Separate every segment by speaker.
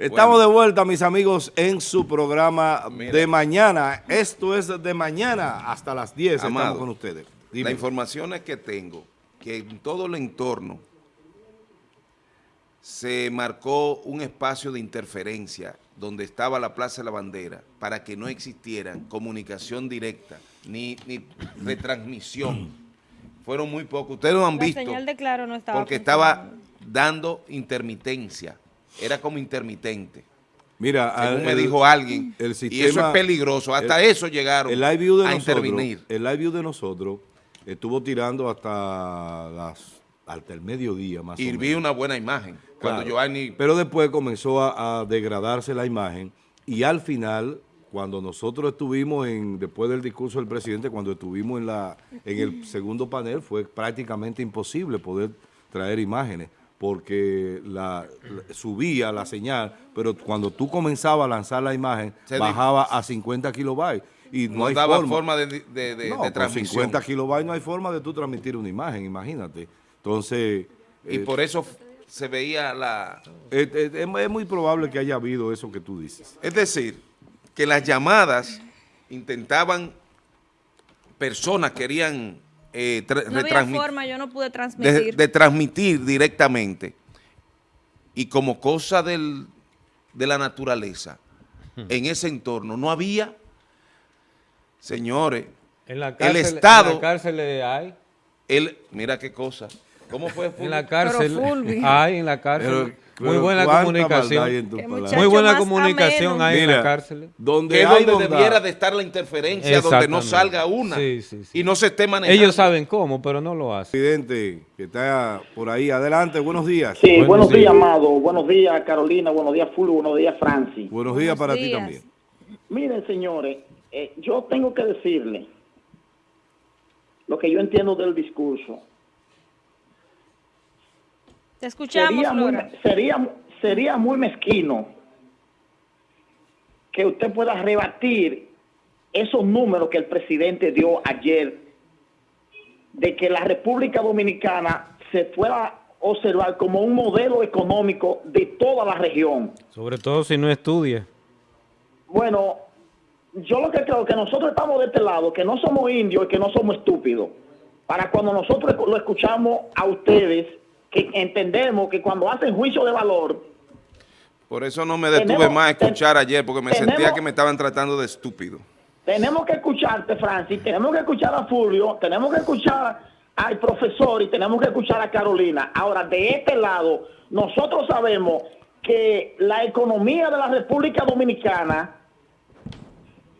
Speaker 1: Estamos
Speaker 2: Bueno.
Speaker 1: de vuelta, mis amigos, en su programa
Speaker 2: Mira.
Speaker 1: de mañana. Esto es de mañana hasta las 10.
Speaker 2: Amado,
Speaker 1: Estamos con ustedes. Dime.
Speaker 2: La información es que tengo, que en todo el entorno se marcó un espacio de interferencia donde estaba la Plaza de la Bandera para que no existieran comunicación directa ni, ni retransmisión. Fueron muy pocos. Ustedes lo han
Speaker 3: La
Speaker 2: visto
Speaker 3: señal de Claro no estaba
Speaker 2: porque estaba dando intermitencia. Era como intermitente.
Speaker 1: Mira,
Speaker 2: Según me dijo alguien.
Speaker 1: el
Speaker 2: y eso
Speaker 1: sistema-
Speaker 2: es peligroso. Hasta eso llegaron
Speaker 1: el live view de
Speaker 2: a
Speaker 1: nosotros,
Speaker 2: intervenir.
Speaker 1: el live view de nosotros estuvo tirando hasta las hasta el mediodía más
Speaker 2: Y
Speaker 1: o
Speaker 2: vi
Speaker 1: menos.
Speaker 2: una buena imagen. Cuando
Speaker 1: Claro.
Speaker 2: Giovanni
Speaker 1: Pero después comenzó a, a degradarse la imagen y al final, cuando nosotros estuvimos en, después del discurso del presidente, cuando estuvimos en la en el segundo panel, fue prácticamente imposible poder traer imágenes porque la, la- subía la señal, pero cuando tú comenzabas a lanzar la imagen,
Speaker 2: Se
Speaker 1: bajaba a 50 kilobytes y no,
Speaker 2: no,
Speaker 1: hay
Speaker 2: daba
Speaker 1: forma.
Speaker 2: forma, de, de, de-
Speaker 1: No,
Speaker 2: de
Speaker 1: con
Speaker 2: transmisión.
Speaker 1: 50 kilobytes no hay forma de tú transmitir una imagen, imagínate. Entonces,
Speaker 2: Y
Speaker 1: eh,
Speaker 2: por eso se veía la...
Speaker 1: es, es muy probable que haya habido eso que tú dices.
Speaker 2: Es decir, que las llamadas intentaban, personas querían eh,
Speaker 3: No había forma, yo no pude
Speaker 2: de,
Speaker 3: transmitir.
Speaker 2: de transmitir directamente. Y como cosa del- de la naturaleza, en ese entorno no había, señores,
Speaker 4: En la
Speaker 2: El Estado-
Speaker 4: En la cárcel hay.
Speaker 2: él, mira qué cosa, ¿cómo fue?
Speaker 4: En
Speaker 2: Fulvio?
Speaker 4: la cárcel
Speaker 3: Fulvio.
Speaker 4: hay, en la cárcel.
Speaker 1: Pero-
Speaker 4: Muy buena
Speaker 1: ¿cuánta
Speaker 4: comunicación.
Speaker 1: en
Speaker 4: Muy buena comunicación
Speaker 3: ameno.
Speaker 4: hay en
Speaker 1: Mira,
Speaker 4: la cárcel.
Speaker 1: Donde
Speaker 2: que es donde
Speaker 1: bondad,
Speaker 2: debiera de estar la interferencia, donde no salga una
Speaker 4: Sí, sí, sí.
Speaker 2: y no se esté manejando.
Speaker 4: Ellos saben cómo, pero no lo hacen.
Speaker 1: presidente que está por ahí. Adelante, buenos días.
Speaker 5: Sí,
Speaker 4: Buenos
Speaker 5: buenos, días,
Speaker 4: días.
Speaker 5: Amado. Buenos días, Carolina. Buenos días, Fulvio. Buenos días, Francis.
Speaker 1: Buenos días
Speaker 3: Buenos
Speaker 1: para ti también.
Speaker 5: Miren, señores, eh, yo tengo que decirle lo que yo entiendo del discurso.
Speaker 3: Te escuchamos,
Speaker 5: Sería muy, sería, sería muy mezquino que usted pueda rebatir esos números que el presidente dio ayer de que la República Dominicana se pueda observar como un modelo económico de toda la región.
Speaker 4: Sobre todo si no estudia.
Speaker 5: Bueno, yo lo que creo que nosotros estamos de este lado, que no somos indios y que no somos estúpidos. Para cuando nosotros lo escuchamos a ustedes, que entendemos que cuando hacen juicio de valor,
Speaker 2: Por eso no me detuve
Speaker 5: Tenemos-
Speaker 2: más a escuchar
Speaker 5: ten-
Speaker 2: ayer, porque me
Speaker 5: tenemos-
Speaker 2: sentía que me estaban tratando de estúpido.
Speaker 5: tenemos que escucharte, Francis, tenemos que escuchar a Fulvio, tenemos que escuchar al profesor y tenemos que escuchar a Carolina. Ahora, de este lado, nosotros sabemos que la economía de la República Dominicana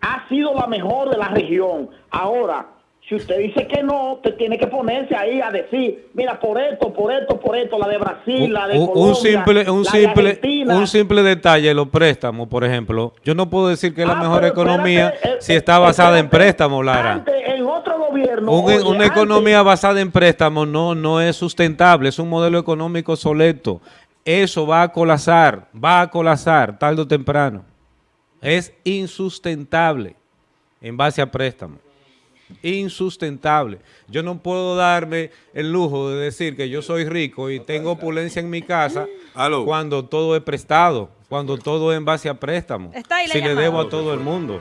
Speaker 5: ha sido la mejor de la región. Ahora, si usted dice que no, usted tiene que ponerse ahí a decir, mira, por esto, por esto, por esto, la de Brasil,
Speaker 4: Un,
Speaker 5: la de
Speaker 4: un-
Speaker 5: Colombia,
Speaker 4: un simple, un
Speaker 5: la de
Speaker 4: simple,
Speaker 5: Argentina.
Speaker 4: un simple detalle, los préstamos, por ejemplo. Yo no puedo decir que es la
Speaker 5: Ah,
Speaker 4: mejor economía
Speaker 5: espérate, eh,
Speaker 4: si está basada en préstamos, Lara.
Speaker 5: Antes, en otro gobierno.
Speaker 4: Un-
Speaker 5: oye,
Speaker 4: una
Speaker 5: antes-
Speaker 4: economía basada en préstamos no, no es sustentable, es un modelo económico obsoleto. Eso va a colapsar, va a colapsar tarde o temprano. Es insustentable en base a préstamos. Insustentable. Yo no puedo darme el lujo de decir que yo soy rico y tengo opulencia en mi casa
Speaker 1: Aló.
Speaker 4: cuando todo es prestado, cuando todo es en base a préstamos.
Speaker 3: Está ahí la
Speaker 4: si le debo a todo el mundo.